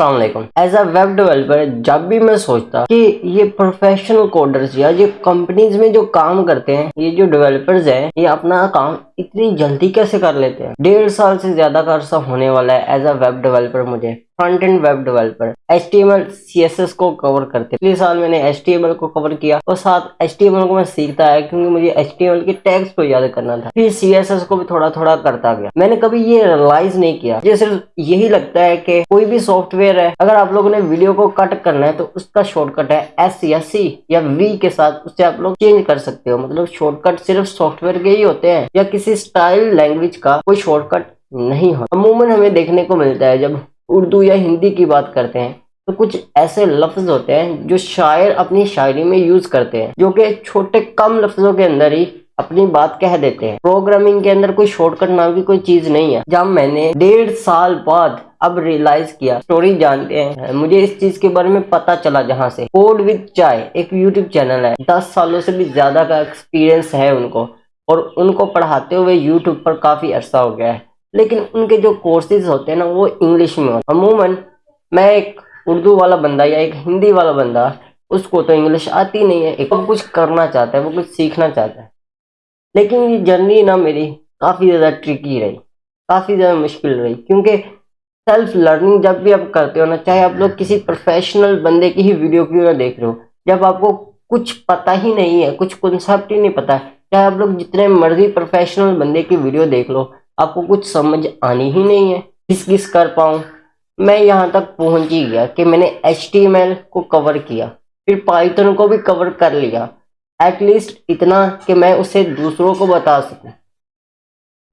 वालेकुम as a web developer जब भी मैं सोचता कि ये प्रोफेशनल कोडर्स या ये कंपनीज़ में जो काम करते हैं, ये जो डेवलपर्स हैं, ये अपना काम इतनी जल्दी कैसे कर लेते हैं? डेढ़ साल से ज़्यादा का अर्सा होने वाला है एज अ वेब डेवलपर मुझे front end web developer H T M L C S S को कवर करते पिछले साल मैंने एच टी एम एल को कवर किया और साथ एच टी एम एल को मैं सीखता है क्योंकि मुझे एच टी एम एल के टैग्स को याद करना था। फिर सी एस एस को भी थोड़ा थोड़ा करता गया। मैंने कभी ये रियलाइज़ नहीं किया। मुझे सिर्फ़ यही लगता है कि कोई भी सॉफ्टवेयर है, अगर आप लोगों ने वीडियो को कट करना है तो उसका शॉर्टकट है एस या सी या वी के साथ उससे आप लोग चेंज कर सकते हो। मतलब शॉर्टकट सिर्फ़ सॉफ्टवेयर के ही होते हैं या किसी स्टाइल लैंग्वेज का कोई शॉर्टकट नहीं होता। अमूमन हमें देखने को मिलता है जब उर्दू या हिंदी की बात करते हैं तो कुछ ऐसे लफ्ज होते हैं जो शायर अपनी शायरी में यूज़ करते हैं, जो कि छोटे कम लफ्जों के अंदर ही अपनी बात कह देते हैं। प्रोग्रामिंग के अंदर कोई शॉर्टकट नाम की कोई चीज़ नहीं है। जब मैंने डेढ़ साल बाद अब रियलाइज़ किया स्टोरी जानते हैं, मुझे इस चीज़ के बारे में पता चला जहाँ से। कोड विद चाय एक यूट्यूब चैनल है। दस सालों से भी ज़्यादा का एक्सपीरियंस है उनको, और उनको पढ़ाते हुए यूट्यूब पर काफ़ी अरसा हो गया है। लेकिन उनके जो कोर्सेज होते हैं ना, वो इंग्लिश में होते अमूमन, मैं एक उर्दू वाला बंदा या एक हिंदी वाला बंदा, उसको तो इंग्लिश आती नहीं है। एक वो कुछ करना चाहता है, वो कुछ सीखना चाहता है। लेकिन ये जर्नी ना मेरी काफ़ी ज़्यादा ट्रिकी रही, काफ़ी ज़्यादा मुश्किल रही। क्योंकि सेल्फ लर्निंग जब भी आप करते हो ना, चाहे आप लोग किसी प्रोफेशनल बंदे की ही वीडियो क्यों ना देख रहे हो, जब आपको कुछ पता ही नहीं है, कुछ कॉन्सेप्ट ही नहीं पता, चाहे आप लोग जितने मर्ज़ी प्रोफेशनल बंदे की वीडियो देख लो आपको कुछ समझ आनी ही नहीं है। किस किस कर पाऊँ? मैं यहाँ तक पहुँच ही गया कि मैंने एच को कवर किया। फिर पाइथन को भी कवर कर लिया। एटलीस्ट इतना कि मैं उसे दूसरों को बता सकूँ।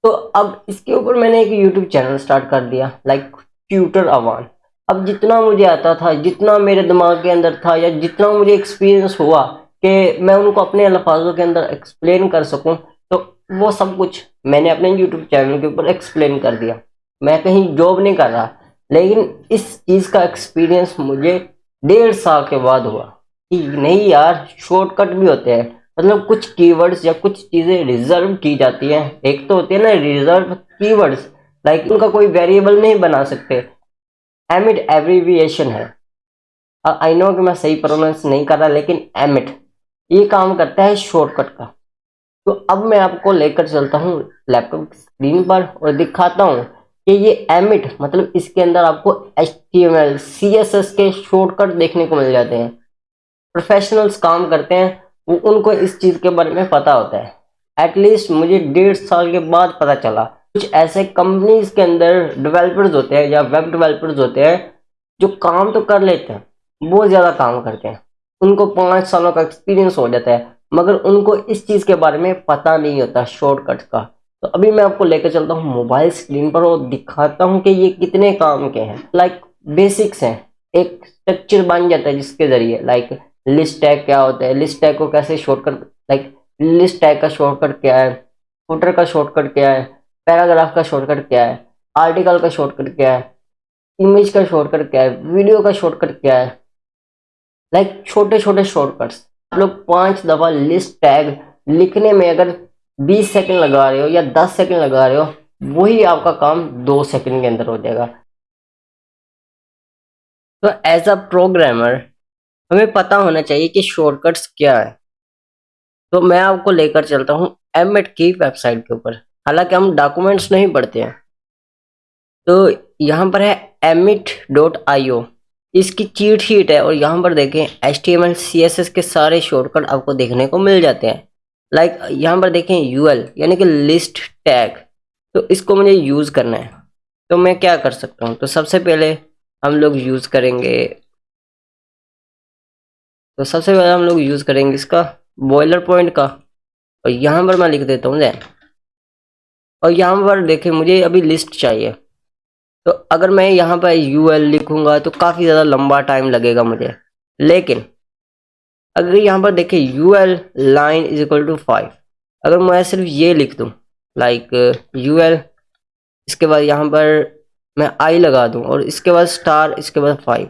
तो अब इसके ऊपर मैंने एक यूट्यूब चैनल स्टार्ट कर दिया लाइक ट्यूटर अवान अब जितना मुझे आता था, जितना मेरे दिमाग के अंदर था, या जितना मुझे एक्सपीरियंस हुआ कि मैं उनको अपने अल्फाजों के अंदर एक्सप्लेन कर सकूँ वो सब कुछ मैंने अपने यूट्यूब चैनल के ऊपर एक्सप्लेन कर दिया। मैं कहीं जॉब नहीं कर रहा, लेकिन इस चीज़ का एक्सपीरियंस मुझे डेढ़ साल के बाद हुआ कि नहीं यार शॉर्टकट भी होते हैं। मतलब कुछ कीवर्ड्स या कुछ चीज़ें रिज़र्व की जाती हैं। एक तो होती है ना रिज़र्व कीवर्ड्स लाइक उनका कोई वेरिएबल नहीं बना सकते। एमिट एब्रीविएशन है। आई नो कि मैं सही प्रोनाउंस नहीं कर रहा, लेकिन एमिट ये काम करता है शॉर्टकट का। तो अब मैं आपको लेकर चलता हूँ लैपटॉप स्क्रीन पर और दिखाता हूँ कि ये एमिट मतलब इसके अंदर आपको H T M L C S S के शॉर्टकट देखने को मिल जाते हैं। प्रोफेशनल्स काम करते हैं, वो उनको इस चीज़ के बारे में पता होता है। एटलीस्ट मुझे डेढ़ साल के बाद पता चला। कुछ ऐसे कंपनीज़ के अंदर डेवलपर्स होते हैं या वेब डेवलपर्स होते हैं, जो काम तो कर लेते हैं, बहुत ज़्यादा काम करते हैं। उनको पाँच सालों का एक्सपीरियंस हो जाता है। मगर उनको इस चीज़ के बारे में पता नहीं होता शॉर्टकट का। तो अभी मैं आपको लेकर चलता हूँ मोबाइल स्क्रीन पर और दिखाता हूँ कि ये कितने काम के हैं। लाइक बेसिक्स हैं। एक स्ट्रक्चर बन जाता है जिसके ज़रिए लाइक लिस्ट टैग क्या होता है लिस्ट टैग को कैसे शॉर्टकट लाइक लिस्ट टैग का शॉर्टकट क्या है फुटर का शॉर्टकट क्या है पैराग्राफ का शॉर्टकट क्या है आर्टिकल का शॉर्टकट क्या है इमेज का शॉर्टकट क्या है वीडियो का शॉर्टकट क्या है। लाइक छोटे छोटे शॉर्टकट्स आप लोग पाँच दफ़ा लिस्ट टैग लिखने में अगर 20 सेकंड लगा रहे हो या 10 सेकंड लगा रहे हो, वही आपका काम दो सेकंड के अंदर हो जाएगा। तो एज अ प्रोग्रामर हमें पता होना चाहिए कि शॉर्टकट्स क्या है। तो मैं आपको लेकर चलता हूँ एम की वेबसाइट के ऊपर। हालाँकि हम डॉक्यूमेंट्स नहीं पढ़ते हैं। तो यहाँ पर है एमिट डॉट आई ओ इसकी चीट शीट है और यहाँ पर देखें H T M L C S S के सारे शॉर्टकट आपको देखने को मिल जाते हैं। लाइक like, यहाँ पर देखें यू एल यानी कि लिस्ट टैग तो इसको मुझे यूज़ करना है। तो मैं क्या कर सकता हूँ? तो सबसे पहले हम लोग यूज़ करेंगे तो सबसे पहले हम लोग यूज़ करेंगे इसका बॉयलर पॉइंट का। और यहाँ पर मैं लिख देता हूँ जैन और यहाँ पर देखें मुझे अभी लिस्ट चाहिए। तो अगर मैं यहाँ पर यू एल लिखूँगा तो काफ़ी ज़्यादा लंबा टाइम लगेगा मुझे। लेकिन, अगर यहाँ पर देखें U L line is equal to five अगर मैं सिर्फ़ ये लिख दूँ लाइक यू एल इसके बाद यहाँ पर मैं आई लगा दूँ और इसके बाद स्टार इसके बाद फाइव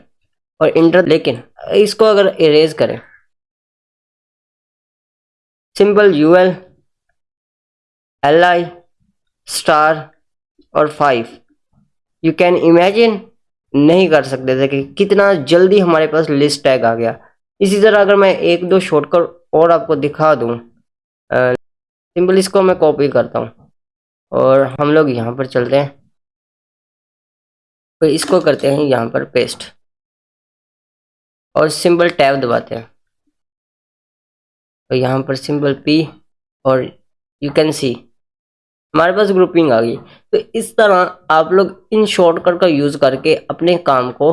और इंटर लेकिन, इसको अगर इरेज करें। Simple U L L I star और फाइव you can imagine नहीं कर सकते थे कि कितना जल्दी हमारे पास लिस्ट टैग आ गया। इसी तरह अगर मैं एक दो शॉर्टकट और आपको दिखा दूँ सिंपल इसको मैं कॉपी करता हूँ। और हम लोग यहाँ पर चलते हैं। तो इसको करते हैं यहाँ पर पेस्ट और सिंबल टैब दबाते हैं। तो यहाँ पर सिंबल पी और यू कैन सी हमारे पास ग्रुपिंग आ गई। तो इस तरह आप लोग इन शॉर्टकट का यूज़ करके अपने काम को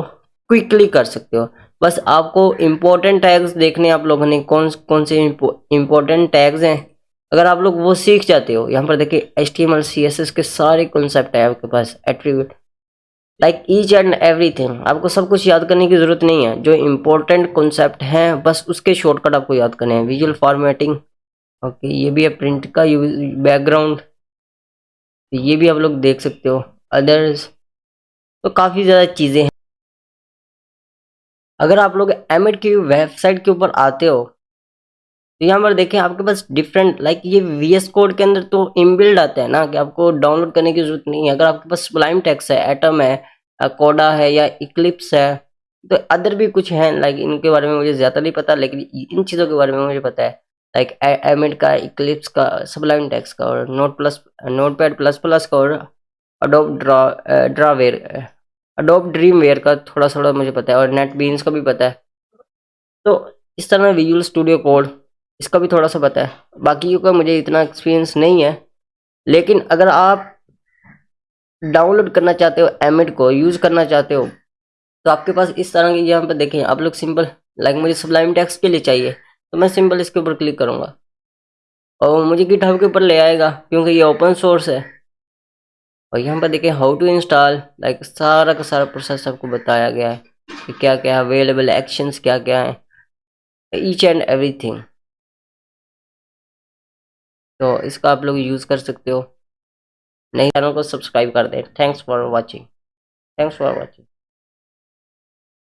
क्विकली कर सकते हो। बस आपको इम्पोर्टेंट टैग्स देखने आप लोगों ने कौन कौन से इम्पोर्टेंट टैग्स हैं। अगर आप लोग वो सीख जाते हो, यहाँ पर देखिए H T M L C S S के सारे कॉन्सेप्ट है आपके पास attribute like each and everything आपको सब कुछ याद करने की ज़रूरत नहीं है। जो इम्पोर्टेंट कॉन्सेप्ट हैं, बस उसके शॉर्टकट आपको याद करने हैं। विजुअल फॉर्मेटिंग ओके ये भी है प्रिंट का बैकग्राउंड ये भी आप लोग देख सकते हो। अदर्स तो काफ़ी ज़्यादा चीज़ें हैं। अगर आप लोग एम की वेबसाइट के ऊपर आते हो तो यहाँ पर देखें आपके पास डिफरेंट लाइक ये वी एस कोड के अंदर तो इनबिल्ड आता है ना, कि आपको डाउनलोड करने की ज़रूरत नहीं है। अगर आपके पास स्प्लाइम टेक्स है एटम है कोडा है, या इक्लिप्स है तो अदर भी कुछ हैं लाइक इनके बारे में मुझे ज़्यादा नहीं पता, लेकिन इन चीज़ों के बारे में मुझे पता है। लाइक एमिड का इक्लिप्स का सबलाइम टेक्स का और note plus Notepad plus plus का और अडोप ड्रा ड्रावेयर अडोप ड्रीम वेयर का थोड़ा थोड़ा मुझे पता है और नेट बीन्स का भी पता है तो इस तरह विजुअल स्टूडियो कोड इसका भी थोड़ा सा पता है बाकी का मुझे इतना एक्सपीरियंस नहीं है लेकिन अगर आप डाउनलोड करना चाहते हो एमिड को यूज़ करना चाहते हो तो आपके पास इस तरह की यहाँ पर देखें आप लोग सिंपल लाइक मुझे सबलाइम टैक्स के लिए चाहिए तो मैं सिंपल इसके ऊपर क्लिक करूँगा। और मुझे गिट के ऊपर ले आएगा, क्योंकि ये ओपन सोर्स है। और यहाँ पर देखें हाउ टू इंस्टॉल लाइक सारा का सारा प्रोसेस आपको बताया गया है कि क्या क्या अवेलेबल एक्शंस क्या क्या है ईच एंड एवरीथिंग तो इसका आप लोग यूज़ कर सकते हो। नहीं चैनल को सब्सक्राइब कर दें। Thanks for watching thanks for watching